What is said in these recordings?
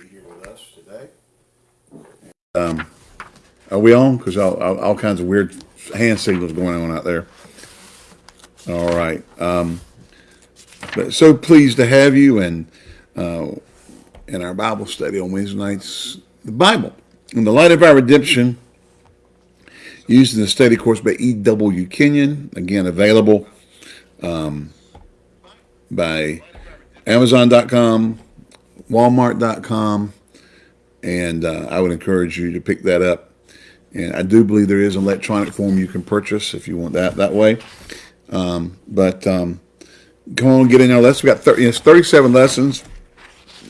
be here with us today. Um, are we on? Because all, all, all kinds of weird hand signals going on out there. All right. Um, but so pleased to have you and uh, in our Bible study on Wednesday nights, the Bible in the light of our redemption, used in the study course by E.W. Kenyon. Again, available um, by Amazon.com, Walmart.com, and uh, I would encourage you to pick that up. And I do believe there is an electronic form you can purchase if you want that that way. Um, but um, come on, get in our lesson. We got 30, it's 37 lessons.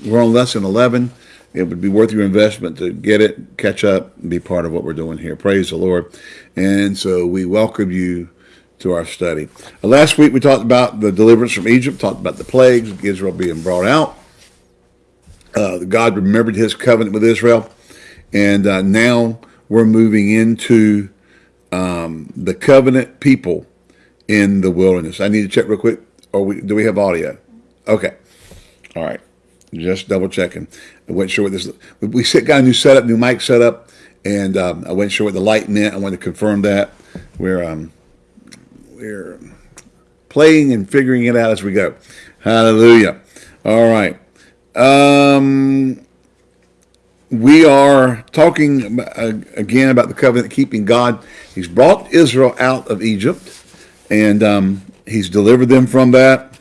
We're on lesson 11. It would be worth your investment to get it, catch up, and be part of what we're doing here. Praise the Lord. And so we welcome you to our study. Last week we talked about the deliverance from Egypt, talked about the plagues, Israel being brought out. Uh, God remembered his covenant with Israel. And uh, now we're moving into um, the covenant people in the wilderness. I need to check real quick. Or we, do we have audio? Okay. All right. Just double checking. I wasn't sure what this. We got a new setup, new mic setup, and um, I wasn't sure what the light meant. I wanted to confirm that. We're um, we're playing and figuring it out as we go. Hallelujah. All right. Um, we are talking again about the covenant keeping God. He's brought Israel out of Egypt, and um, he's delivered them from that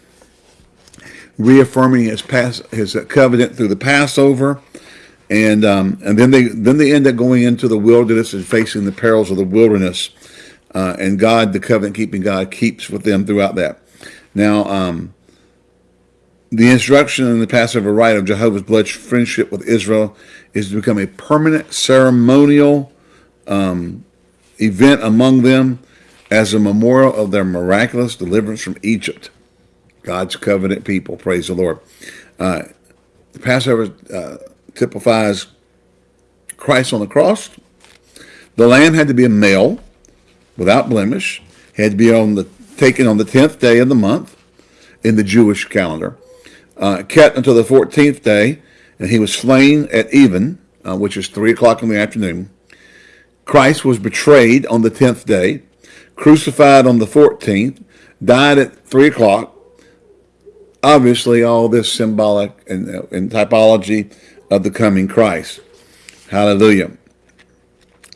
reaffirming his past his covenant through the Passover, and um, and then they then they end up going into the wilderness and facing the perils of the wilderness, uh, and God, the covenant keeping God, keeps with them throughout that. Now, um, the instruction in the Passover rite of Jehovah's blood friendship with Israel is to become a permanent ceremonial um, event among them as a memorial of their miraculous deliverance from Egypt. God's covenant people. Praise the Lord. Uh, the Passover uh, typifies Christ on the cross. The lamb had to be a male, without blemish. He had to be on the taken on the tenth day of the month in the Jewish calendar. Uh, kept until the fourteenth day, and he was slain at even, uh, which is three o'clock in the afternoon. Christ was betrayed on the tenth day, crucified on the fourteenth, died at three o'clock, obviously all this symbolic and, and typology of the coming Christ. Hallelujah.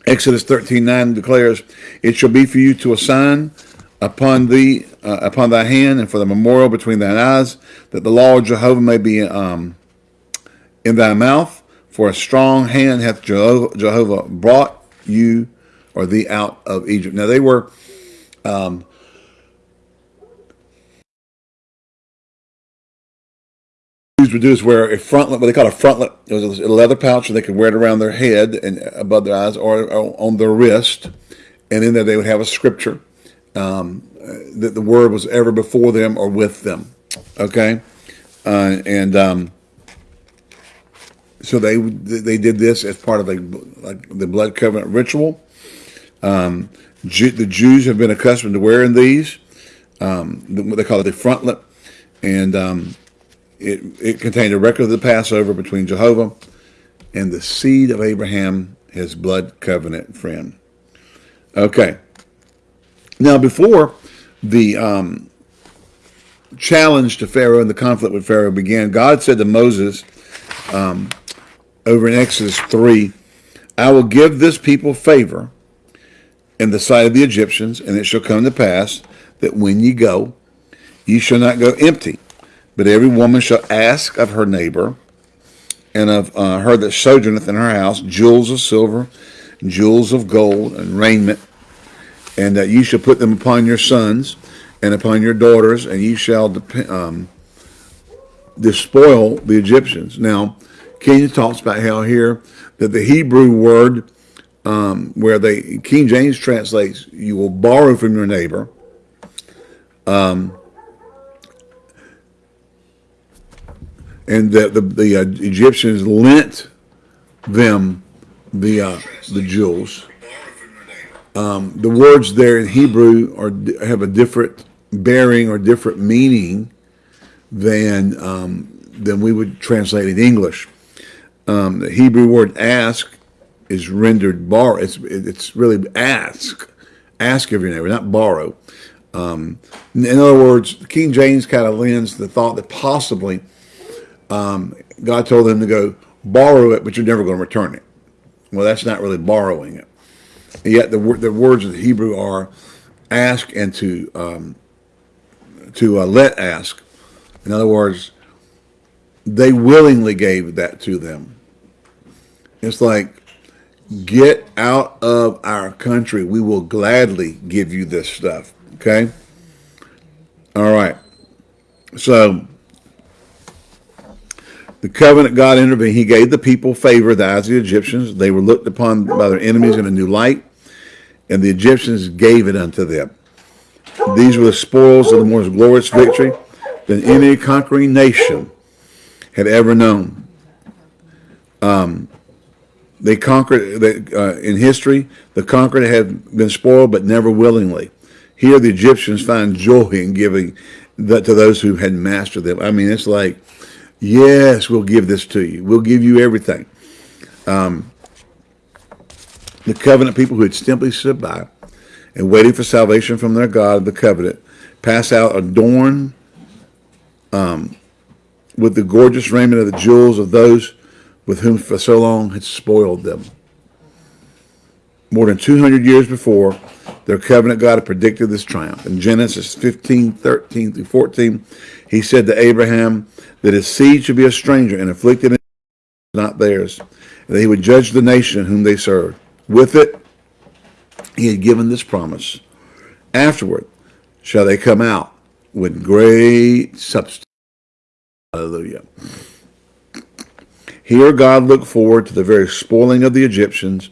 Exodus 13, 9 declares, It shall be for you to assign upon thee, uh, upon thy hand, and for the memorial between thine eyes, that the law of Jehovah may be um, in thy mouth. For a strong hand hath Jehovah, Jehovah brought you or thee out of Egypt. Now they were um, would do is wear a frontlet, what they call a frontlet. It was a leather pouch, and they could wear it around their head and above their eyes, or, on their wrist. And in there, they would have a scripture um, that the word was ever before them or with them. Okay, uh, and um, so they they did this as part of a, like the blood covenant ritual. Um, the Jews have been accustomed to wearing these. Um, what they call it the frontlet, and um, it, it contained a record of the Passover between Jehovah and the seed of Abraham, his blood covenant friend. Okay. Now, before the um, challenge to Pharaoh and the conflict with Pharaoh began, God said to Moses um, over in Exodus 3, I will give this people favor in the sight of the Egyptians, and it shall come to pass that when ye go, ye shall not go empty. But every woman shall ask of her neighbor and of uh, her that sojourneth in her house jewels of silver, jewels of gold, and raiment, and that you shall put them upon your sons and upon your daughters, and ye shall um, despoil the Egyptians. Now, King talks about how here that the Hebrew word um, where they King James translates, you will borrow from your neighbor. Um, and that the, the uh, Egyptians lent them the uh, the jewels. Um, the words there in Hebrew are have a different bearing or different meaning than um, than we would translate in English. Um, the Hebrew word ask is rendered borrow. It's, it's really ask. Ask of your neighbor, not borrow. Um, in other words, King James kind of lends the thought that possibly um, God told them to go borrow it, but you're never going to return it. Well, that's not really borrowing it. And yet the, the words of the Hebrew are ask and to um, to uh, let ask. In other words, they willingly gave that to them. It's like, get out of our country. We will gladly give you this stuff. Okay? All right. So, the covenant God intervened. He gave the people favor, the eyes of the Egyptians. They were looked upon by their enemies in a new light, and the Egyptians gave it unto them. These were the spoils of the most glorious victory than any conquering nation had ever known. Um, they conquered they, uh, in history. The conquered had been spoiled, but never willingly. Here, the Egyptians find joy in giving that to those who had mastered them. I mean, it's like, yes, we'll give this to you. We'll give you everything. Um, the covenant people who had simply stood by and waited for salvation from their God, the covenant, pass out adorned um, with the gorgeous raiment of the jewels of those with whom for so long had spoiled them. More than 200 years before, their covenant God had predicted this triumph. In Genesis 15, 13 through 14, he said to Abraham that his seed should be a stranger and afflicted not theirs, and that he would judge the nation whom they served. With it, he had given this promise. Afterward shall they come out with great substance. Hallelujah. Here God looked forward to the very spoiling of the Egyptians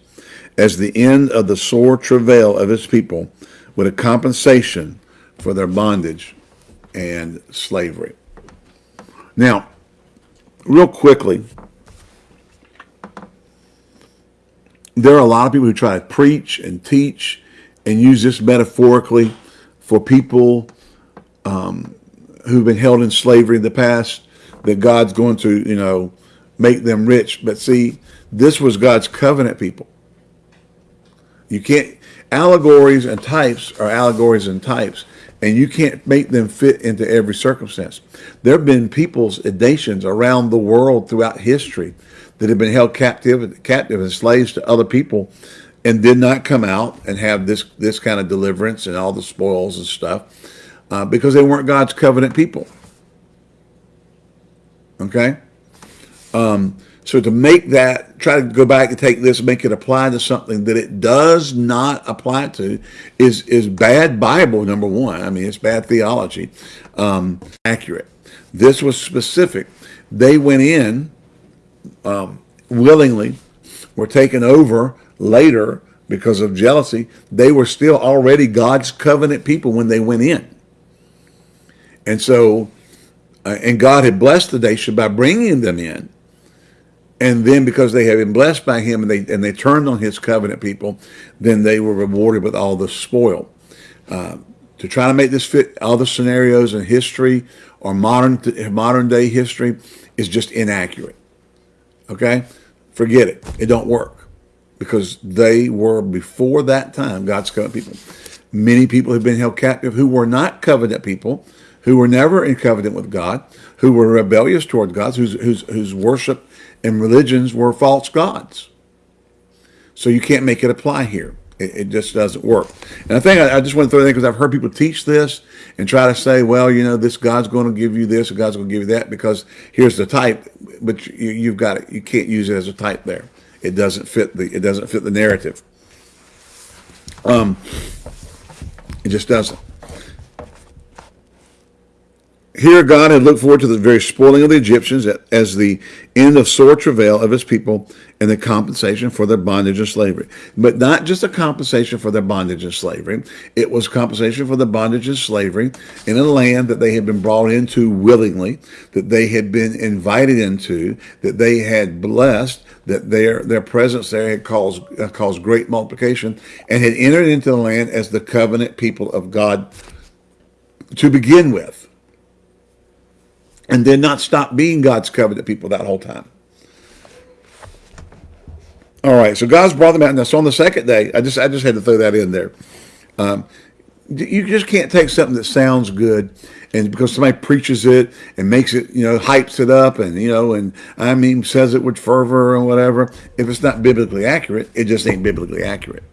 as the end of the sore travail of his people with a compensation for their bondage and slavery. Now, real quickly, there are a lot of people who try to preach and teach and use this metaphorically for people um, who've been held in slavery in the past that God's going to, you know, make them rich. But see, this was God's covenant people. You can't, allegories and types are allegories and types, and you can't make them fit into every circumstance. There have been peoples, nations around the world throughout history that had been held captive, captive as slaves to other people and did not come out and have this, this kind of deliverance and all the spoils and stuff uh, because they weren't God's covenant people. Okay? Um, so to make that, try to go back and take this, make it apply to something that it does not apply to, is is bad Bible. Number one, I mean it's bad theology. Um, accurate. This was specific. They went in um, willingly were taken over later because of jealousy, they were still already God's covenant people when they went in. And so, uh, and God had blessed the nation by bringing them in. And then because they had been blessed by him and they, and they turned on his covenant people, then they were rewarded with all the spoil. Uh, to try to make this fit other scenarios in history or modern modern day history is just inaccurate. Okay? Forget it. It don't work. Because they were, before that time, God's covenant people. Many people have been held captive who were not covenant people, who were never in covenant with God, who were rebellious toward God, whose, whose, whose worship and religions were false gods. So you can't make it apply here. It, it just doesn't work. And I think I, I just want to throw that in because I've heard people teach this and try to say, well, you know, this God's going to give you this or God's going to give you that because here's the type, but you, you've got it. You can't use it as a type there. It doesn't fit the, it doesn't fit the narrative. Um, it just doesn't. Here God had looked forward to the very spoiling of the Egyptians as the end of sore travail of his people and the compensation for their bondage and slavery. But not just a compensation for their bondage and slavery. It was compensation for the bondage and slavery in a land that they had been brought into willingly, that they had been invited into, that they had blessed, that their, their presence there had caused, uh, caused great multiplication, and had entered into the land as the covenant people of God to begin with and did not stop being God's covenant people that whole time. All right, so God's brought them out. Now, so on the second day, I just I just had to throw that in there. Um, you just can't take something that sounds good and because somebody preaches it and makes it, you know, hypes it up and, you know, and I mean, says it with fervor and whatever. If it's not biblically accurate, it just ain't biblically accurate.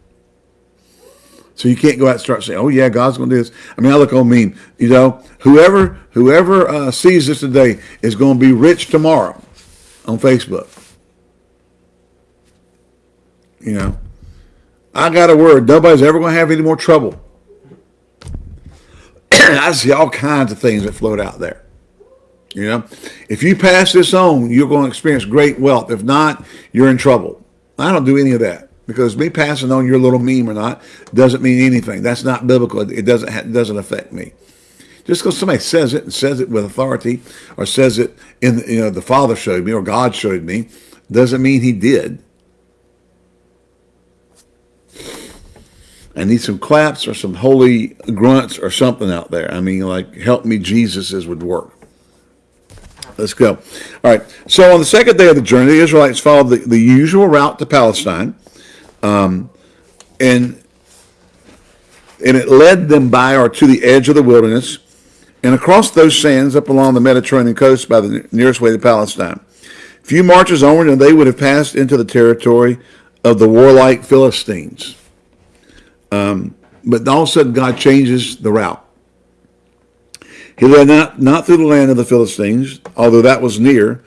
So you can't go out and start saying, "Oh yeah, God's going to do this." I mean, I look on me, you know, whoever whoever uh, sees this today is going to be rich tomorrow on Facebook. You know, I got a word. Nobody's ever going to have any more trouble. I see all kinds of things that float out there. You know, if you pass this on, you're going to experience great wealth. If not, you're in trouble. I don't do any of that because me passing on your little meme or not doesn't mean anything. That's not biblical. It doesn't doesn't affect me. Just because somebody says it and says it with authority or says it in you know the Father showed me or God showed me doesn't mean He did. I need some claps or some holy grunts or something out there. I mean, like, help me, Jesus's would work. Let's go. All right. So on the second day of the journey, the Israelites followed the, the usual route to Palestine. Um, and and it led them by or to the edge of the wilderness and across those sands up along the Mediterranean coast by the nearest way to Palestine. Few marches onward and they would have passed into the territory of the warlike Philistines. Um, but all of a sudden, God changes the route. He led not, not through the land of the Philistines, although that was near,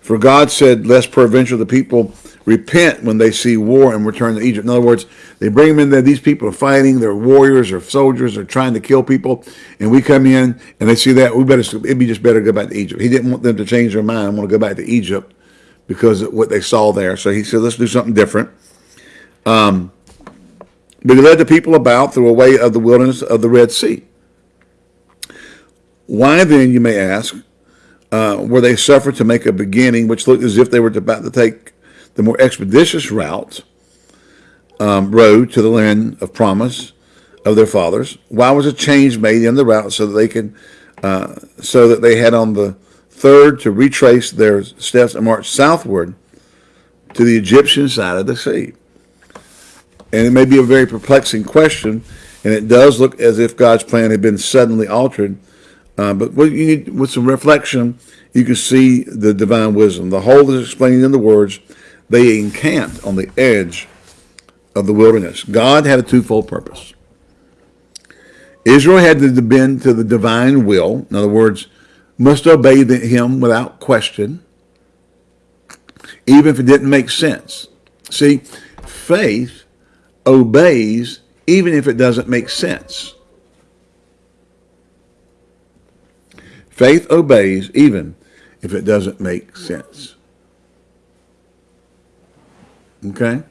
for God said, lest peradventure the people repent when they see war and return to Egypt. In other words, they bring them in there, these people are fighting, they're warriors or soldiers, they're trying to kill people, and we come in and they see that, we better, it'd be just better to go back to Egypt. He didn't want them to change their mind, want to go back to Egypt because of what they saw there. So he said, let's do something different. Um, but he led the people about through a way of the wilderness of the Red Sea. Why then, you may ask, uh, were they suffered to make a beginning which looked as if they were about to take the more expeditious route, um, road to the land of promise of their fathers? Why was a change made in the route so that they could, uh, so that they had on the third to retrace their steps and march southward to the Egyptian side of the sea? And it may be a very perplexing question, and it does look as if God's plan had been suddenly altered. Uh, but need, with some reflection, you can see the divine wisdom. The whole is explained in the words, they encamped on the edge of the wilderness. God had a twofold purpose. Israel had to bend to the divine will. In other words, must obey him without question, even if it didn't make sense. See, faith obeys even if it doesn't make sense. Faith obeys even if it doesn't make sense. Okay?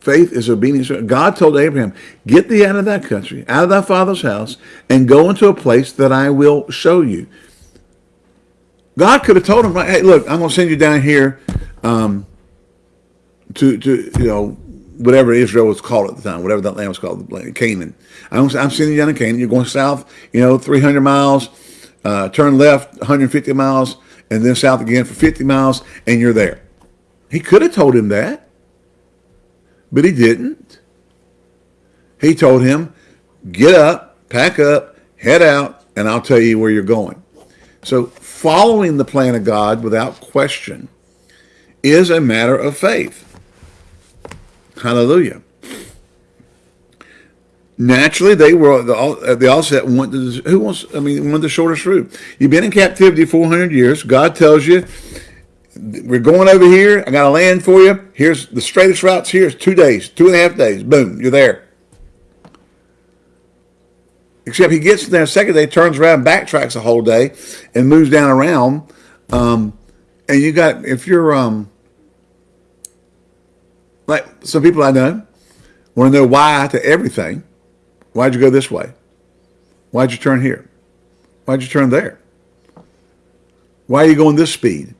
Faith is obedience. God told Abraham, get thee out of that country, out of thy father's house, and go into a place that I will show you. God could have told him, hey, look, I'm going to send you down here um, to, to you know, whatever Israel was called at the time, whatever that land was called, Canaan. I'm, I'm sitting down in Canaan. You're going south, you know, 300 miles, uh, turn left 150 miles, and then south again for 50 miles, and you're there. He could have told him that, but he didn't. He told him, get up, pack up, head out, and I'll tell you where you're going. So following the plan of God without question is a matter of faith. Hallelujah. Naturally, they were the, at the outset wanted who wants. I mean, wanted the shortest route. You've been in captivity 400 years. God tells you, "We're going over here. I got a land for you. Here's the straightest routes. Here's two days, two and a half days. Boom, you're there." Except he gets there second day, turns around, backtracks a whole day, and moves down around. Um, and you got if you're um, like some people I know want to know why to everything. Why'd you go this way? Why'd you turn here? Why'd you turn there? Why are you going this speed?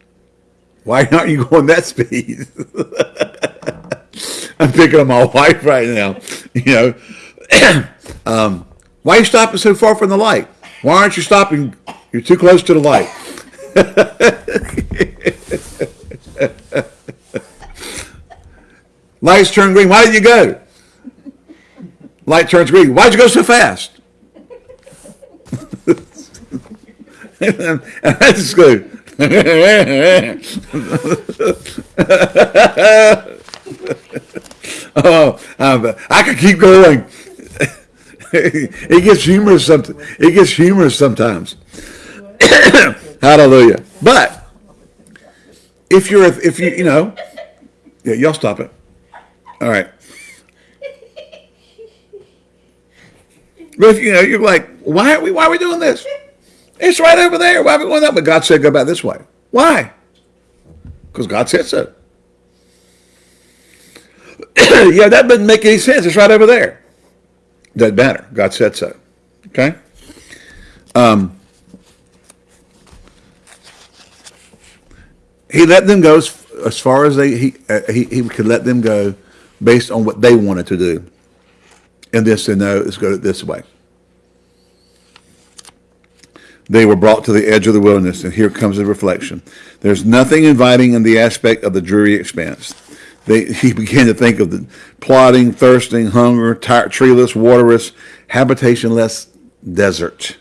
Why aren't you going that speed? I'm picking on my wife right now. You know, um, why are you stopping so far from the light? Why aren't you stopping? You're too close to the light. Lights turn green. Why did you go? Light turns green. Why'd you go so fast? and I just go. oh, um, I could keep going. it gets humorous. It gets humorous sometimes. Hallelujah. But if you're if you you know, yeah, y'all stop it. All right. But if you know, you're like, why are we why are we doing this? It's right over there. Why are we going that? But God said go back this way. Why? Because God said so. yeah, that doesn't make any sense. It's right over there. Doesn't matter. God said so. Okay? Um, he let them go as, as far as they he, uh, he he could let them go based on what they wanted to do. And this said, no, let's go this way. They were brought to the edge of the wilderness, and here comes the reflection. There's nothing inviting in the aspect of the dreary expanse. They, he began to think of the plodding, thirsting, hunger, treeless, waterless, habitationless desert.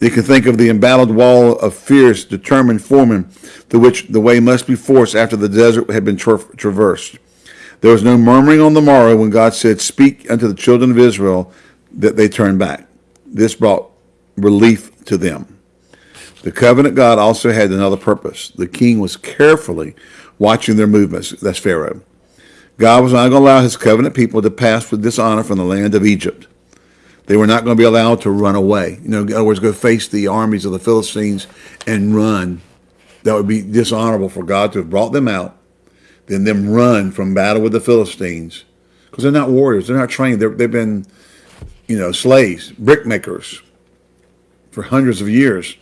You can think of the embattled wall of fierce, determined foremen through which the way must be forced after the desert had been tra traversed. There was no murmuring on the morrow when God said, Speak unto the children of Israel that they turn back. This brought relief to them. The covenant God also had another purpose. The king was carefully watching their movements. That's Pharaoh. God was not going to allow his covenant people to pass with dishonor from the land of Egypt. They were not going to be allowed to run away. You know, in other words, go face the armies of the Philistines and run. That would be dishonorable for God to have brought them out, then them run from battle with the Philistines. Because they're not warriors. They're not trained. they have been, you know, slaves, brickmakers for hundreds of years.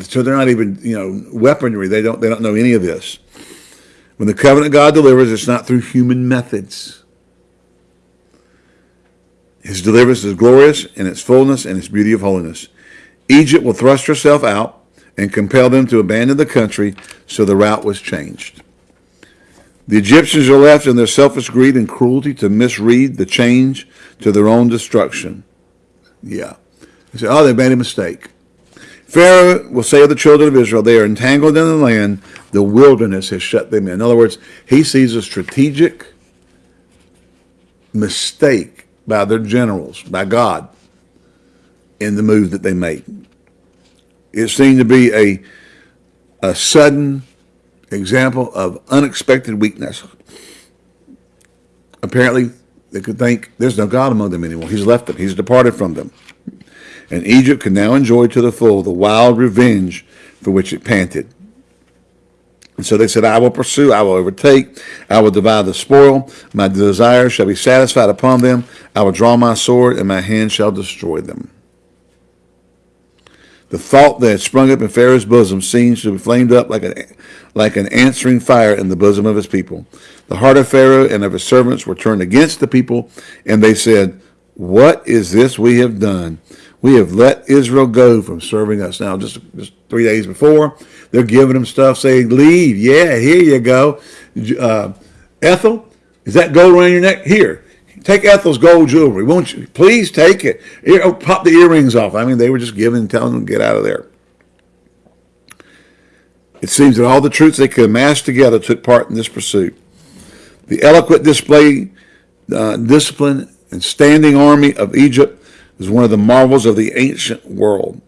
So they're not even, you know, weaponry. They don't, they don't know any of this. When the covenant God delivers, it's not through human methods. His deliverance is glorious in its fullness and its beauty of holiness. Egypt will thrust herself out and compel them to abandon the country, so the route was changed. The Egyptians are left in their selfish greed and cruelty to misread the change to their own destruction. Yeah. They say, oh, they made a mistake. Pharaoh will say of the children of Israel, they are entangled in the land, the wilderness has shut them in. In other words, he sees a strategic mistake by their generals, by God, in the move that they made. It seemed to be a, a sudden example of unexpected weakness. Apparently, they could think there's no God among them anymore. He's left them. He's departed from them and Egypt can now enjoy to the full the wild revenge for which it panted. And so they said, I will pursue, I will overtake, I will divide the spoil, my desire shall be satisfied upon them, I will draw my sword, and my hand shall destroy them. The thought that had sprung up in Pharaoh's bosom seems to have flamed up like, like an answering fire in the bosom of his people. The heart of Pharaoh and of his servants were turned against the people, and they said, What is this we have done? We have let Israel go from serving us. Now, just, just three days before, they're giving them stuff saying, leave. Yeah, here you go. Uh, Ethel, is that gold around your neck? Here, take Ethel's gold jewelry. Won't you? Please take it. Oh, pop the earrings off. I mean, they were just giving, telling them to get out of there. It seems that all the troops they could amass together took part in this pursuit. The eloquent display, uh, discipline, and standing army of Egypt is one of the marvels of the ancient world.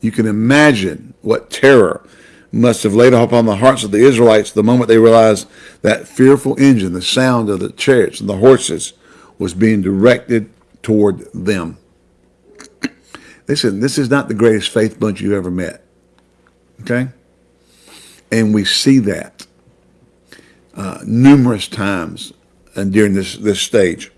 You can imagine what terror must have laid upon the hearts of the Israelites the moment they realized that fearful engine, the sound of the chariots and the horses, was being directed toward them. Said, this is not the greatest faith bunch you've ever met. Okay? And we see that uh, numerous times and during this, this stage.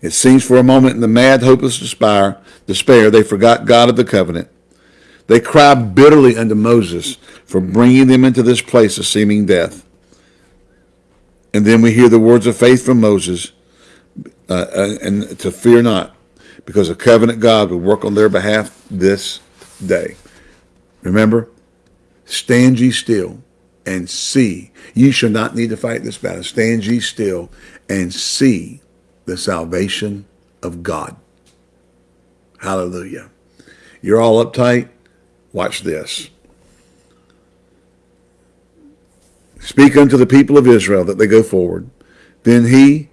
It seems for a moment in the mad, hopeless despair, despair, they forgot God of the covenant. They cried bitterly unto Moses for bringing them into this place of seeming death. And then we hear the words of faith from Moses, uh, uh, and to fear not, because a covenant God will work on their behalf this day. Remember, stand ye still and see. You shall not need to fight this battle. Stand ye still and see the salvation of God. Hallelujah. You're all uptight. Watch this. Speak unto the people of Israel that they go forward. Then he,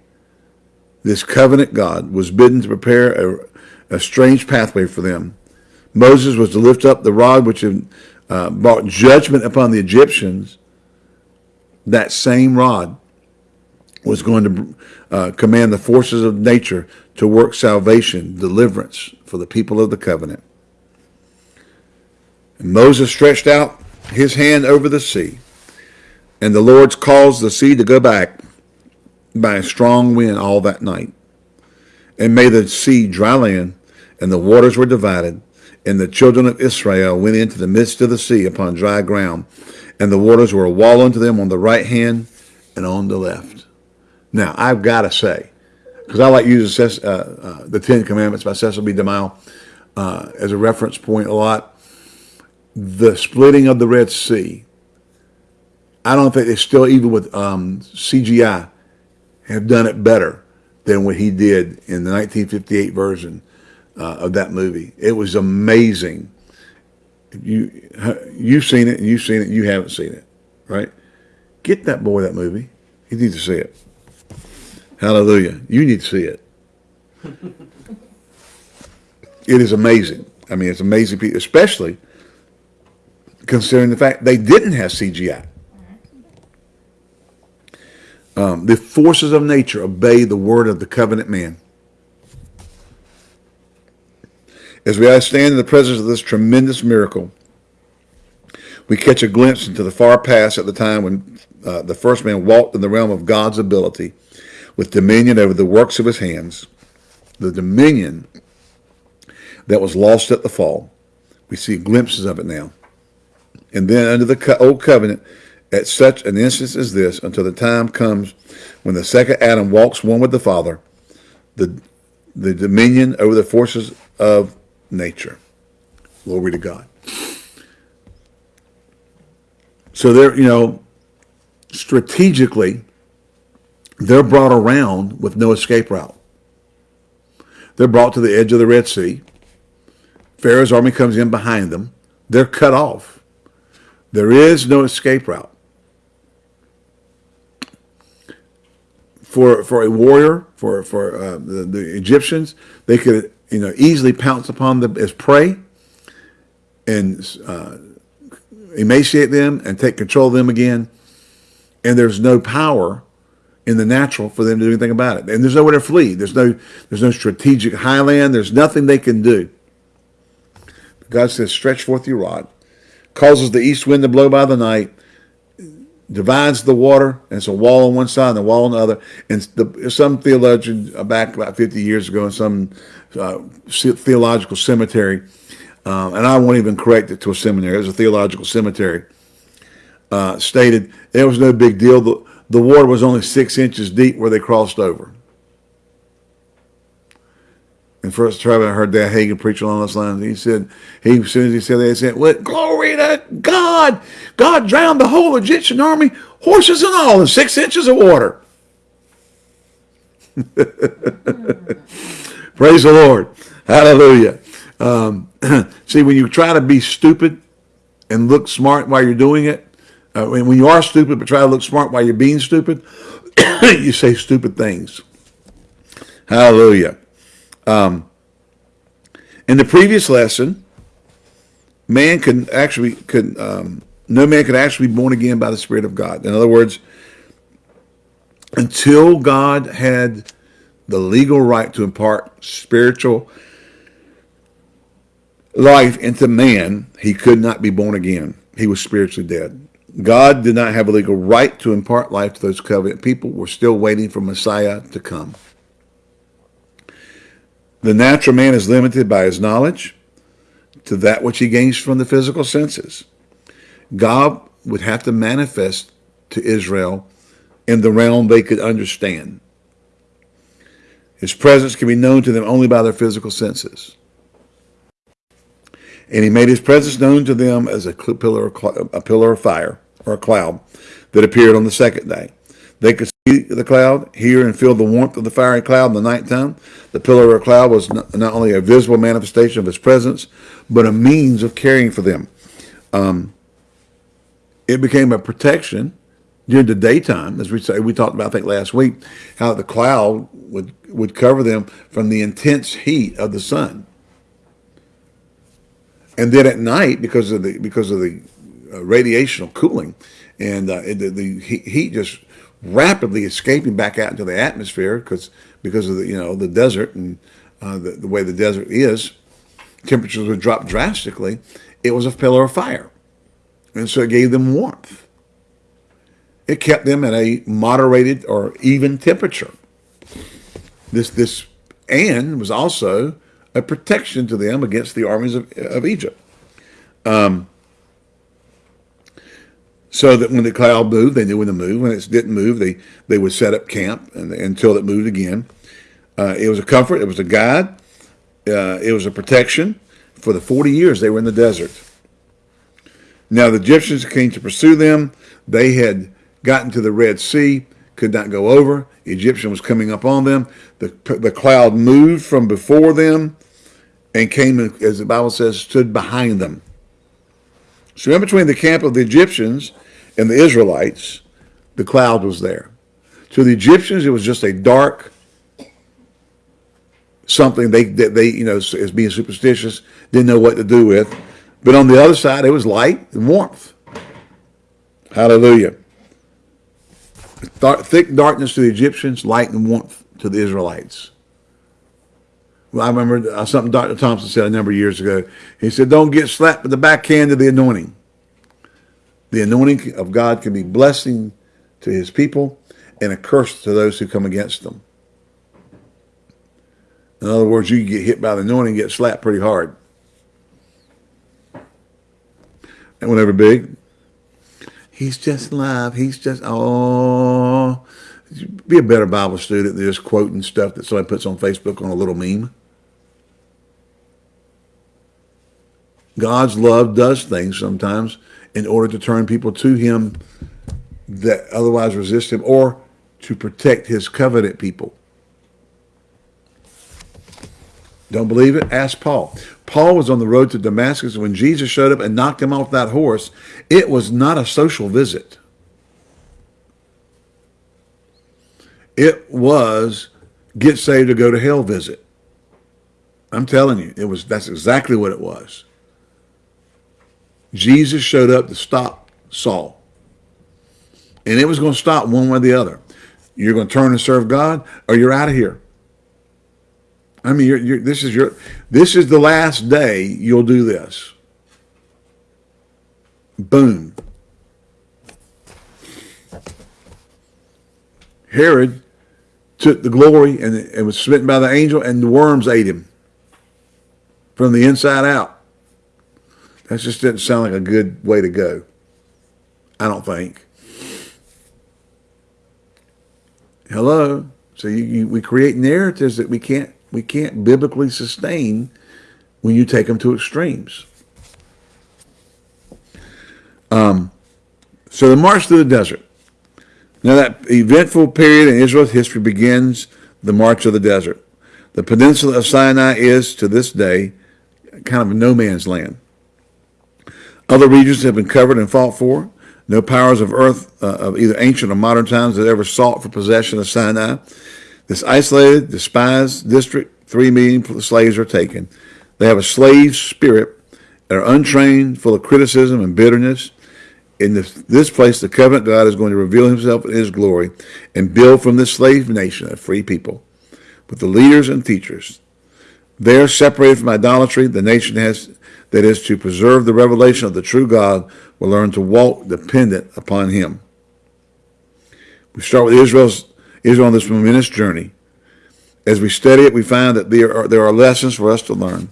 this covenant God, was bidden to prepare a, a strange pathway for them. Moses was to lift up the rod which had uh, brought judgment upon the Egyptians. That same rod was going to uh, command the forces of nature to work salvation, deliverance for the people of the covenant. And Moses stretched out his hand over the sea, and the Lord caused the sea to go back by a strong wind all that night, and made the sea dry land, and the waters were divided, and the children of Israel went into the midst of the sea upon dry ground, and the waters were a wall unto them on the right hand and on the left. Now, I've got to say, because I like using uh, uh, the Ten Commandments by Cecil B. DeMille uh, as a reference point a lot. The splitting of the Red Sea, I don't think they still, even with um, CGI, have done it better than what he did in the 1958 version uh, of that movie. It was amazing. You you've seen it, and you've seen it, and you haven't seen it, right? Get that boy that movie. You need to see it. Hallelujah. You need to see it. it is amazing. I mean, it's amazing, especially considering the fact they didn't have CGI. Um, the forces of nature obey the word of the covenant man. As we stand in the presence of this tremendous miracle, we catch a glimpse into the far past at the time when uh, the first man walked in the realm of God's ability with dominion over the works of his hands, the dominion that was lost at the fall. We see glimpses of it now. And then under the old covenant, at such an instance as this, until the time comes when the second Adam walks one with the Father, the, the dominion over the forces of nature. Glory to God. So they're, you know, strategically, they're brought around with no escape route. They're brought to the edge of the Red Sea. Pharaoh's army comes in behind them. They're cut off. There is no escape route. For, for a warrior, for, for uh, the, the Egyptians, they could you know, easily pounce upon them as prey and uh, emaciate them and take control of them again. And there's no power in the natural for them to do anything about it. And there's nowhere to flee. There's no, there's no strategic highland. There's nothing they can do. God says, stretch forth your rod, causes the east wind to blow by the night, divides the water, and it's a wall on one side and a wall on the other. And the, some theologian uh, back about 50 years ago in some uh, theological cemetery, um, and I won't even correct it to a seminary, it was a theological cemetery, uh, stated there was no big deal. The, the water was only six inches deep where they crossed over. And first time I heard that Hagin preach along those lines, he said, he, as soon as he said that, he said, what, glory to God. God drowned the whole Egyptian army, horses and all, in six inches of water. Praise the Lord. Hallelujah. Um, see, when you try to be stupid and look smart while you're doing it, uh, when you are stupid but try to look smart while you're being stupid, you say stupid things. Hallelujah. Um, in the previous lesson, man can actually could um, no man could actually be born again by the Spirit of God. In other words, until God had the legal right to impart spiritual life into man, he could not be born again. He was spiritually dead. God did not have a legal right to impart life to those covenant people. We're still waiting for Messiah to come. The natural man is limited by his knowledge to that which he gains from the physical senses. God would have to manifest to Israel in the realm they could understand. His presence can be known to them only by their physical senses. And he made his presence known to them as a pillar of, a pillar of fire. or a cloud that appeared on the second day. They could see the cloud, hear and feel the warmth of the fiery cloud in the nighttime. The pillar of cloud was not, only a visible manifestation of his presence, but a means of caring for them. Um, it became a protection during the daytime, as we say, we talked about, I think last week, how the cloud would, would cover them from the intense heat of the sun. And then at night, because of the, because of the uh, radiational cooling and uh, the, the heat just rapidly escaping back out into the atmosphere because, because of the, you know, the desert and uh, the, the way the desert is, temperatures would drop drastically. It was a pillar of fire. And so it gave them warmth. It kept them at a moderated or even temperature. This, this, and was also a protection to them against the armies of, of Egypt. Um, so that when the cloud moved, they knew when to move. When it didn't move, they, they would set up camp and, until it moved again. Uh, it was a comfort. It was a guide. Uh, it was a protection. For the 40 years they were in the desert. Now the Egyptians came to pursue them. They had gotten to the Red Sea, could not go over. The Egyptian was coming up on them. The, the cloud moved from before them and came, as the Bible says, stood behind them. So in between the camp of the Egyptians and the Israelites, the cloud was there. To the Egyptians, it was just a dark something they, they, you know, as being superstitious, didn't know what to do with. But on the other side, it was light and warmth. Hallelujah. Thick darkness to the Egyptians, light and warmth to the Israelites. I remember uh, something Dr. Thompson said a number of years ago. He said, don't get slapped with the backhand of the anointing. The anointing of God can be blessing to his people and a curse to those who come against them. In other words, you get hit by the anointing get slapped pretty hard. And whenever big, He's just love. He's just, oh. Be a better Bible student than just quoting stuff that somebody puts on Facebook on a little meme. God's love does things sometimes in order to turn people to him that otherwise resist him or to protect his covenant people. Don't believe it? Ask Paul. Paul was on the road to Damascus when Jesus showed up and knocked him off that horse. It was not a social visit. It was get saved to go to hell visit. I'm telling you, it was that's exactly what it was. Jesus showed up to stop Saul. And it was going to stop one way or the other. You're going to turn and serve God or you're out of here. I mean, you're, you're, this is your, this is the last day you'll do this. Boom. Herod took the glory and, and was smitten by the angel and the worms ate him from the inside out. That just didn't sound like a good way to go. I don't think. Hello. So you, you, we create narratives that we can't we can't biblically sustain when you take them to extremes. Um, so the march through the desert. Now that eventful period in Israel's history begins the march of the desert. The peninsula of Sinai is, to this day, kind of a no man's land. Other regions have been covered and fought for. No powers of earth uh, of either ancient or modern times have ever sought for possession of Sinai. This isolated, despised district, three million slaves are taken. They have a slave spirit, are untrained, full of criticism and bitterness. In this, this place, the covenant God is going to reveal himself in his glory and build from this slave nation a free people with the leaders and teachers. They are separated from idolatry. The nation has that is to preserve the revelation of the true God will learn to walk dependent upon him. We start with Israel's is on this momentous journey. As we study it, we find that there are, there are lessons for us to learn.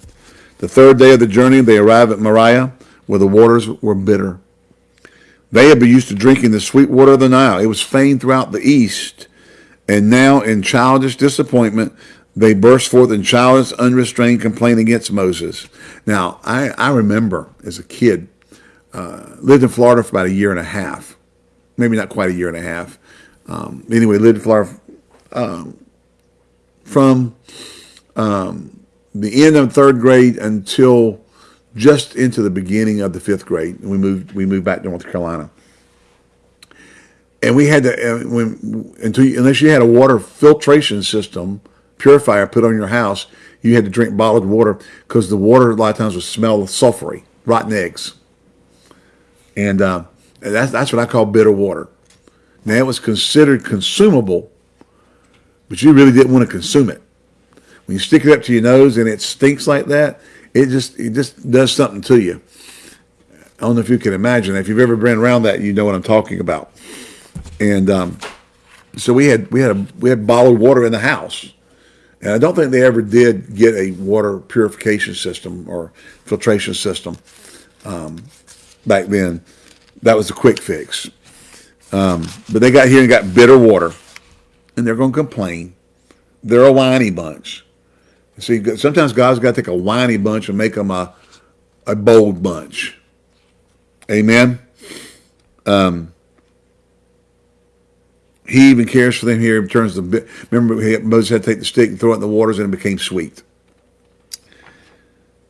The third day of the journey, they arrive at Marah, where the waters were bitter. They had been used to drinking the sweet water of the Nile. It was famed throughout the east. And now, in childish disappointment, they burst forth in childish, unrestrained complaint against Moses. Now, I, I remember as a kid uh, lived in Florida for about a year and a half, maybe not quite a year and a half. Um, anyway, lived in Florida um, from um, the end of third grade until just into the beginning of the fifth grade. We moved we moved back to North Carolina, and we had to uh, when until unless you had a water filtration system purifier put on your house, you had to drink bottled water because the water a lot of times would smell sulfury, rotten eggs, and uh, that's that's what I call bitter water. Now it was considered consumable, but you really didn't want to consume it. When you stick it up to your nose and it stinks like that, it just it just does something to you. I don't know if you can imagine. If you've ever been around that, you know what I'm talking about. And um, so we had we had a, we had bottled water in the house, and I don't think they ever did get a water purification system or filtration system um, back then. That was a quick fix. Um, but they got here and got bitter water, and they're going to complain. They're a whiny bunch. See, sometimes God's got to take a whiny bunch and make them a, a bold bunch. Amen. Um, he even cares for them here terms of, remember Moses had to take the stick and throw it in the waters and it became sweet.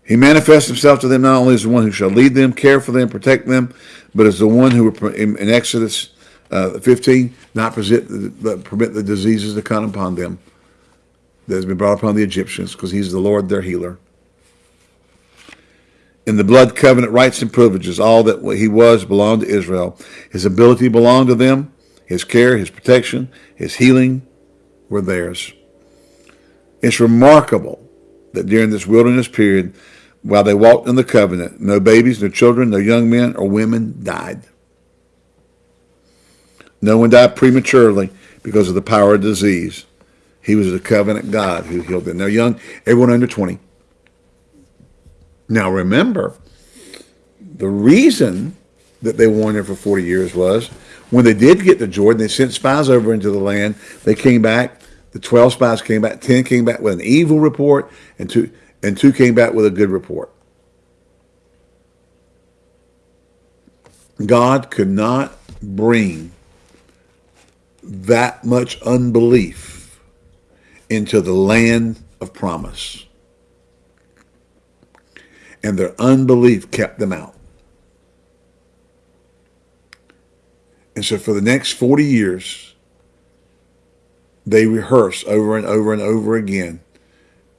He manifests himself to them not only as the one who shall lead them, care for them, protect them, but as the one who in Exodus uh, 15, not permit the, permit the diseases to come upon them that has been brought upon the Egyptians, because he's the Lord their healer. In the blood covenant rights and privileges, all that he was belonged to Israel. His ability belonged to them. His care, his protection, his healing were theirs. It's remarkable that during this wilderness period, while they walked in the covenant, no babies, no children, no young men or women died. No one died prematurely because of the power of disease. He was the covenant God who healed them. Now, young, everyone under 20. Now, remember, the reason that they warned there for 40 years was when they did get to Jordan, they sent spies over into the land. They came back. The 12 spies came back. 10 came back with an evil report, and two, and two came back with a good report. God could not bring that much unbelief into the land of promise. And their unbelief kept them out. And so for the next 40 years, they rehearse over and over and over again.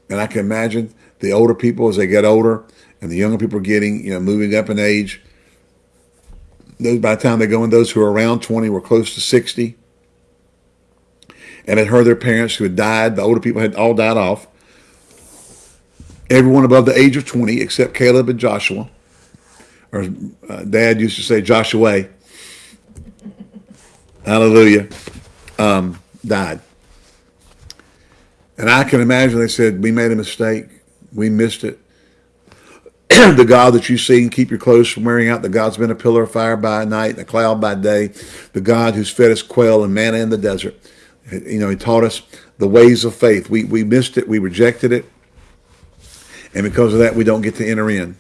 And I can imagine the older people as they get older and the younger people are getting, you know, moving up in age. Those by the time they go in, those who are around 20 were close to 60 and had heard their parents who had died. The older people had all died off. Everyone above the age of 20, except Caleb and Joshua, or uh, Dad used to say Joshua, hallelujah, um, died. And I can imagine they said, we made a mistake. We missed it. the God that you've seen, keep your clothes from wearing out. The God's been a pillar of fire by night and a cloud by day. The God who's fed us quail and manna in the desert. You know, he taught us the ways of faith. We, we missed it. We rejected it. And because of that, we don't get to enter in.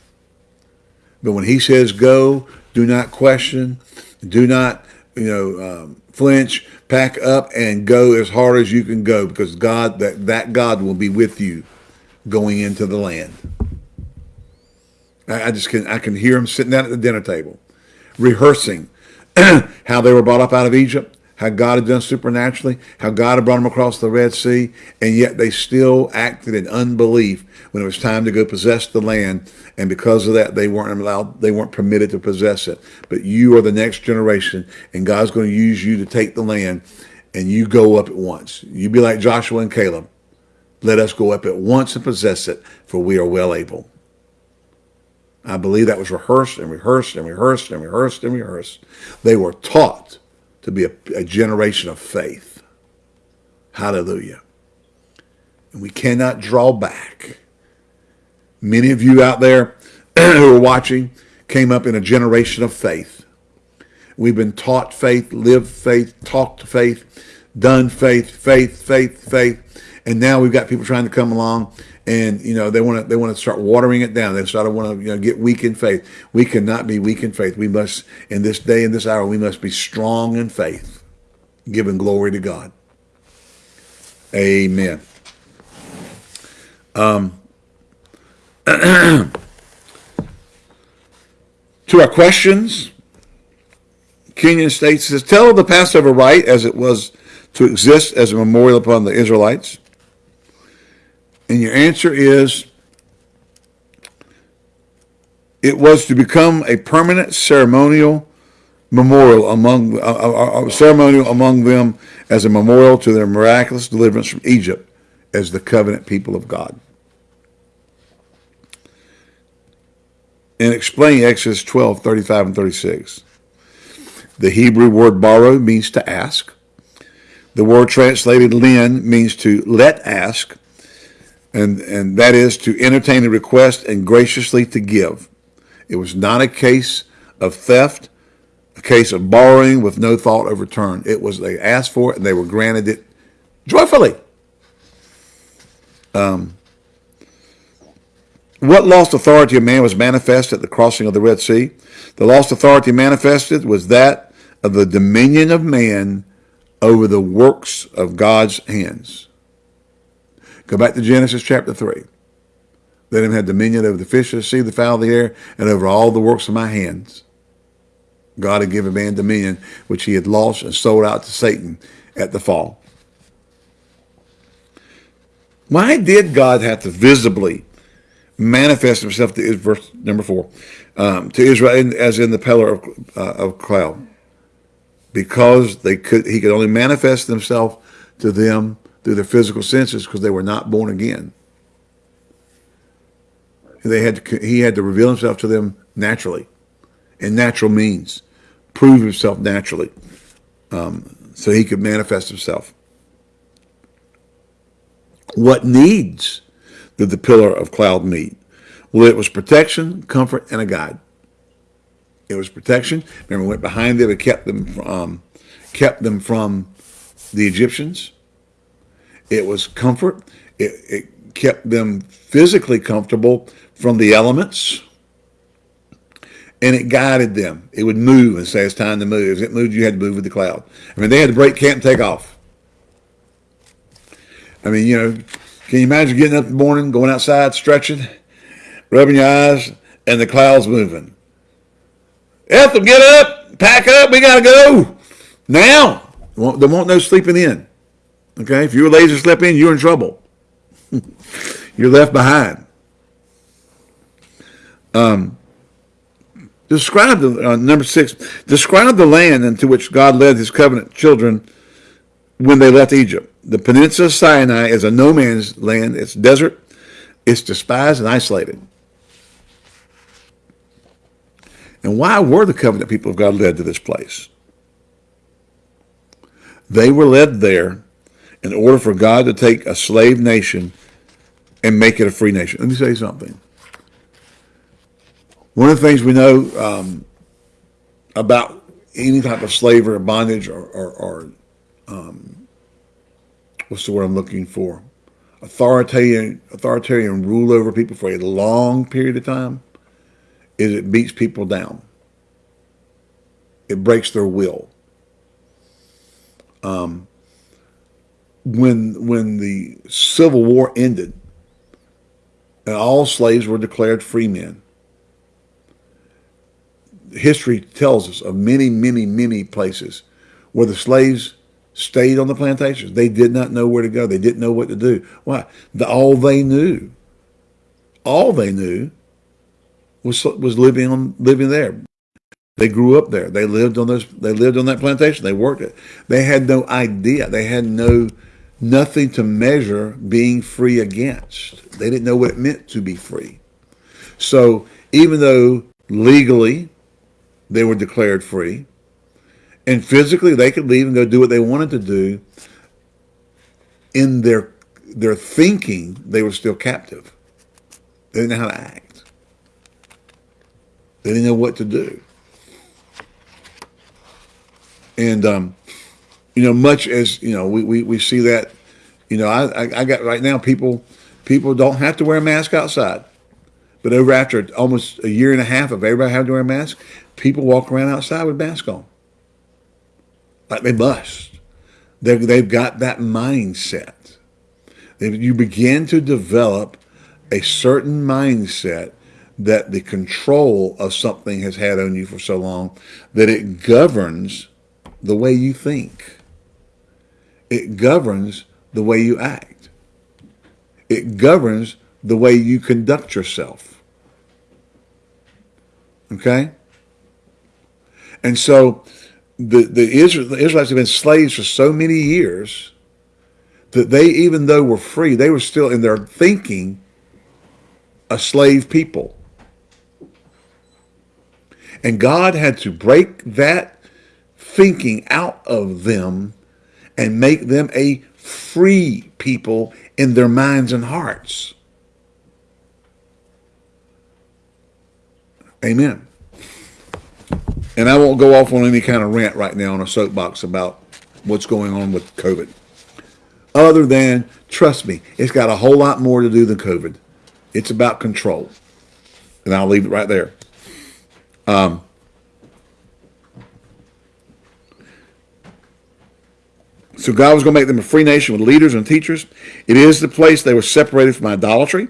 But when he says go, do not question, do not, you know, um, flinch, pack up and go as hard as you can go because God, that, that God will be with you going into the land. I, I just can, I can hear him sitting down at the dinner table, rehearsing how they were brought up out of Egypt, how God had done supernaturally, how God had brought them across the Red Sea, and yet they still acted in unbelief when it was time to go possess the land. And because of that, they weren't allowed, they weren't permitted to possess it. But you are the next generation, and God's going to use you to take the land, and you go up at once. You be like Joshua and Caleb. Let us go up at once and possess it, for we are well able. I believe that was rehearsed and rehearsed and rehearsed and rehearsed and rehearsed. They were taught to be a, a generation of faith. Hallelujah. And we cannot draw back. Many of you out there who are watching came up in a generation of faith. We've been taught faith, lived faith, talked faith, done faith, faith, faith, faith. And now we've got people trying to come along and, you know, they want to, they want to start watering it down. They start to want to, you know, get weak in faith. We cannot be weak in faith. We must, in this day, and this hour, we must be strong in faith, giving glory to God. Amen. Um, to our questions, Kenyon states, says, tell the Passover rite as it was to exist as a memorial upon the Israelites. And your answer is, it was to become a permanent ceremonial memorial among a, a, a ceremonial among them as a memorial to their miraculous deliverance from Egypt as the covenant people of God. And explain Exodus 12, 35 and 36. The Hebrew word borrow means to ask. The word translated lend means to let ask, and, and that is to entertain a request and graciously to give. It was not a case of theft, a case of borrowing with no thought of return. It was they asked for it and they were granted it joyfully. Um, what lost authority of man was manifest at the crossing of the Red Sea? The lost authority manifested was that of the dominion of man over the works of God's hands. Go back to Genesis chapter 3. Let him have dominion over the fish of the sea, the fowl of the air, and over all the works of my hands. God had given man dominion, which he had lost and sold out to Satan at the fall. Why did God have to visibly manifest himself to verse number four um, to Israel as in the pillar of, uh, of cloud? because they could he could only manifest himself to them through their physical senses because they were not born again. They had to, he had to reveal himself to them naturally, in natural means, prove himself naturally, um, so he could manifest himself. What needs did the pillar of cloud meet? Well, it was protection, comfort, and a guide. It was protection. Remember, went behind them and kept them from, um, kept them from the Egyptians. It was comfort. It, it kept them physically comfortable from the elements. And it guided them. It would move and say, it's time to move. As it moved, you had to move with the cloud. I mean, they had to break camp and take off. I mean, you know, can you imagine getting up in the morning, going outside, stretching, rubbing your eyes, and the clouds moving? Ethel, get up, pack up, we got to go. Now, there won't no sleeping in. Okay, if you're lazy sleep in, you're in trouble. you're left behind. Um, describe the uh, number six. Describe the land into which God led His covenant children when they left Egypt. The peninsula of Sinai is a no man's land. It's desert. It's despised and isolated. And why were the covenant people of God led to this place? They were led there in order for God to take a slave nation and make it a free nation. Let me say something. One of the things we know um, about any type of slavery or bondage or, or, or um, what's the word I'm looking for? Authoritarian, authoritarian rule over people for a long period of time is it beats people down. It breaks their will. Um, when when the Civil War ended and all slaves were declared free men, history tells us of many, many, many places where the slaves stayed on the plantations. They did not know where to go. They didn't know what to do. Why? The, all they knew, all they knew was was living on living there. They grew up there. They lived on those. They lived on that plantation. They worked it. They had no idea. They had no nothing to measure being free against. They didn't know what it meant to be free. So even though legally they were declared free, and physically they could leave and go do what they wanted to do, in their their thinking they were still captive. They didn't know how to act. They didn't know what to do. And, um, you know, much as, you know, we, we, we see that You know, I, I, I got right now people people don't have to wear a mask outside. But over after almost a year and a half of everybody having to wear a mask, people walk around outside with masks on. Like they must. They've, they've got that mindset. They, you begin to develop a certain mindset that the control of something has had on you for so long that it governs the way you think. It governs the way you act. It governs the way you conduct yourself. Okay? And so the, the, Israel, the Israelites have been slaves for so many years that they, even though were free, they were still in their thinking a slave people. And God had to break that thinking out of them and make them a free people in their minds and hearts. Amen. And I won't go off on any kind of rant right now on a soapbox about what's going on with COVID. Other than, trust me, it's got a whole lot more to do than COVID. It's about control. And I'll leave it right there. Um, so God was going to make them a free nation with leaders and teachers. It is the place they were separated from idolatry.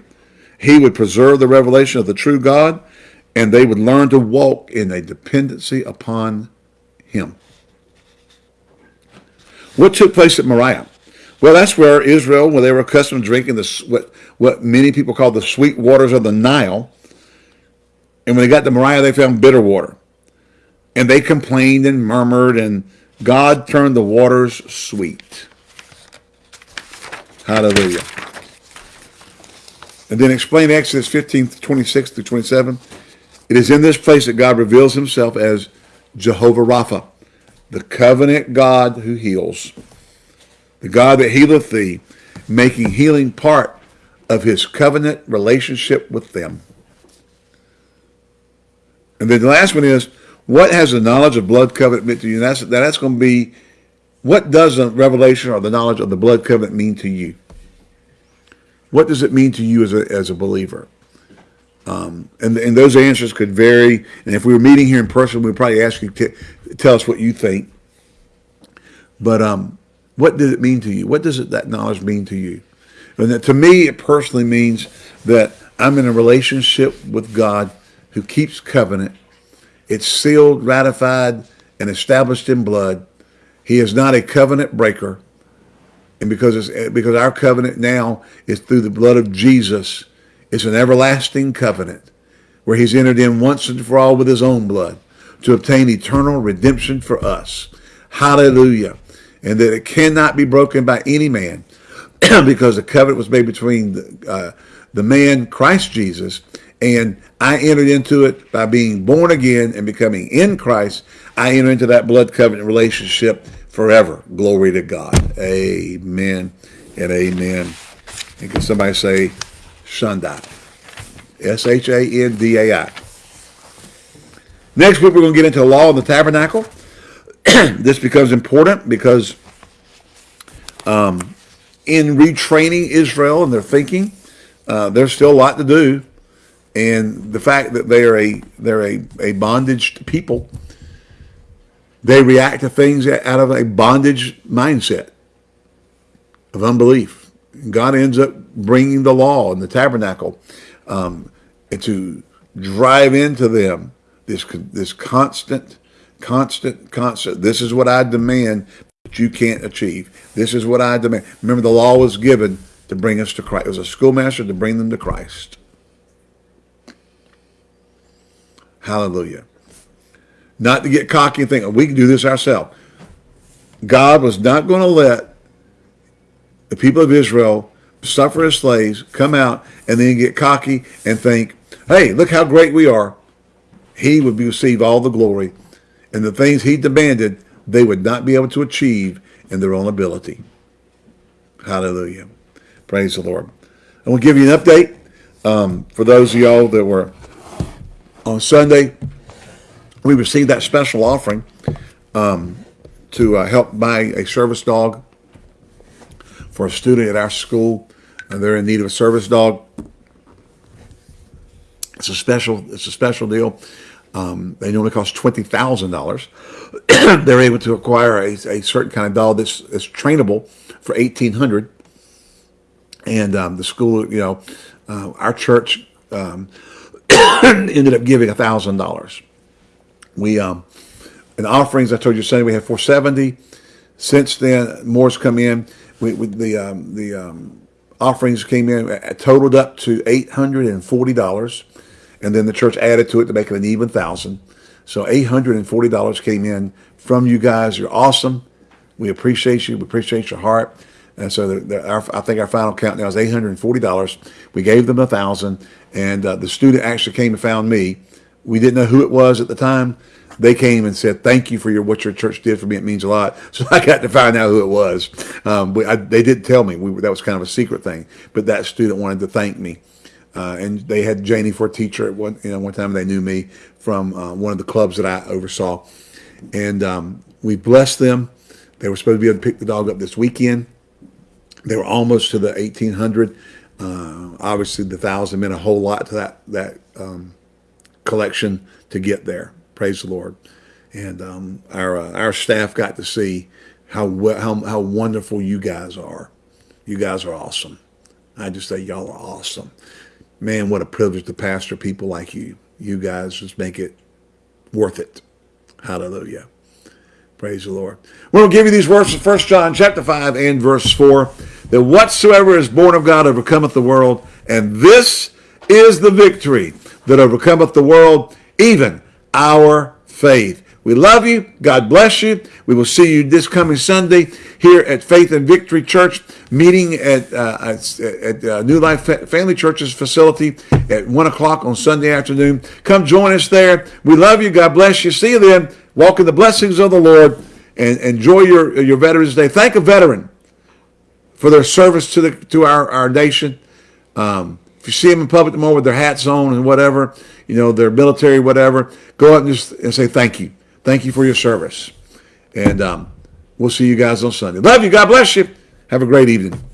He would preserve the revelation of the true God, and they would learn to walk in a dependency upon him. What took place at Marah? Well, that's where Israel, where they were accustomed to drinking the, what, what many people call the sweet waters of the Nile, and when they got to Marah, they found bitter water. And they complained and murmured, and God turned the waters sweet. Hallelujah. And then explain Exodus 15, 26 through 27. It is in this place that God reveals himself as Jehovah Rapha, the covenant God who heals, the God that healeth thee, making healing part of his covenant relationship with them. And then the last one is, what has the knowledge of blood covenant meant to you? And that's, that's going to be, what does the revelation or the knowledge of the blood covenant mean to you? What does it mean to you as a, as a believer? Um, and, and those answers could vary. And if we were meeting here in person, we'd probably ask you to tell us what you think. But um, what does it mean to you? What does it, that knowledge mean to you? And that, to me, it personally means that I'm in a relationship with God who keeps covenant. It's sealed, ratified, and established in blood. He is not a covenant breaker. And because it's, because our covenant now is through the blood of Jesus, it's an everlasting covenant where he's entered in once and for all with his own blood to obtain eternal redemption for us. Hallelujah. And that it cannot be broken by any man because the covenant was made between the, uh, the man, Christ Jesus, and I entered into it by being born again and becoming in Christ. I enter into that blood covenant relationship forever. Glory to God. Amen and amen. And can somebody say Shandai? S-H-A-N-D-A-I. Next week, we're going to get into the law of the tabernacle. this becomes important because um, in retraining Israel and their thinking, uh, there's still a lot to do and the fact that they are a they're a, a bondage people they react to things out of a bondage mindset of unbelief god ends up bringing the law and the tabernacle um, to drive into them this this constant constant constant this is what i demand but you can't achieve this is what i demand remember the law was given to bring us to christ it was a schoolmaster to bring them to christ Hallelujah. Not to get cocky and think, we can do this ourselves. God was not going to let the people of Israel suffer as slaves, come out, and then get cocky and think, hey, look how great we are. He would receive all the glory. And the things he demanded, they would not be able to achieve in their own ability. Hallelujah. Praise the Lord. I will give you an update um, for those of y'all that were on Sunday, we received that special offering um, to uh, help buy a service dog for a student at our school. And they're in need of a service dog. It's a special. It's a special deal. Um, they normally cost twenty thousand dollars. They're able to acquire a, a certain kind of dog that's, that's trainable for eighteen hundred. And um, the school, you know, uh, our church um, ended up giving a thousand dollars. We um, in offerings, I told you Sunday we had four seventy. Since then, more's come in. We, we the um, the um, offerings came in uh, totaled up to eight hundred and forty dollars, and then the church added to it to make it an even thousand. So eight hundred and forty dollars came in from you guys. You're awesome. We appreciate you. We appreciate your heart. And so the, the, our, I think our final count now is eight hundred and forty dollars. We gave them a thousand, and uh, the student actually came and found me. We didn't know who it was at the time. They came and said, "Thank you for your what your church did for me. It means a lot." So I got to find out who it was. Um, I, they didn't tell me. We, that was kind of a secret thing. But that student wanted to thank me, uh, and they had Janie for a teacher at one you know one time. They knew me from uh, one of the clubs that I oversaw, and um, we blessed them. They were supposed to be able to pick the dog up this weekend. They were almost to the 1800. Uh, obviously, the thousand meant a whole lot to that that um, collection to get there. Praise the Lord. And um, our uh, our staff got to see how, how how wonderful you guys are. You guys are awesome. I just say y'all are awesome. Man, what a privilege to pastor people like you. You guys just make it worth it. Hallelujah. Praise the Lord. We're going to give you these verses, 1 John chapter 5 and verse 4. That whatsoever is born of God overcometh the world, and this is the victory that overcometh the world, even our faith. We love you. God bless you. We will see you this coming Sunday here at Faith and Victory Church, meeting at, uh, at, at uh, New Life Family Church's facility at 1 o'clock on Sunday afternoon. Come join us there. We love you. God bless you. See you then. Walk in the blessings of the Lord and enjoy your, your Veterans Day. Thank a veteran for their service to the to our, our nation. Um, if you see them in public tomorrow with their hats on and whatever, you know, their military, whatever, go out and just and say thank you. Thank you for your service. And um, we'll see you guys on Sunday. Love you. God bless you. Have a great evening.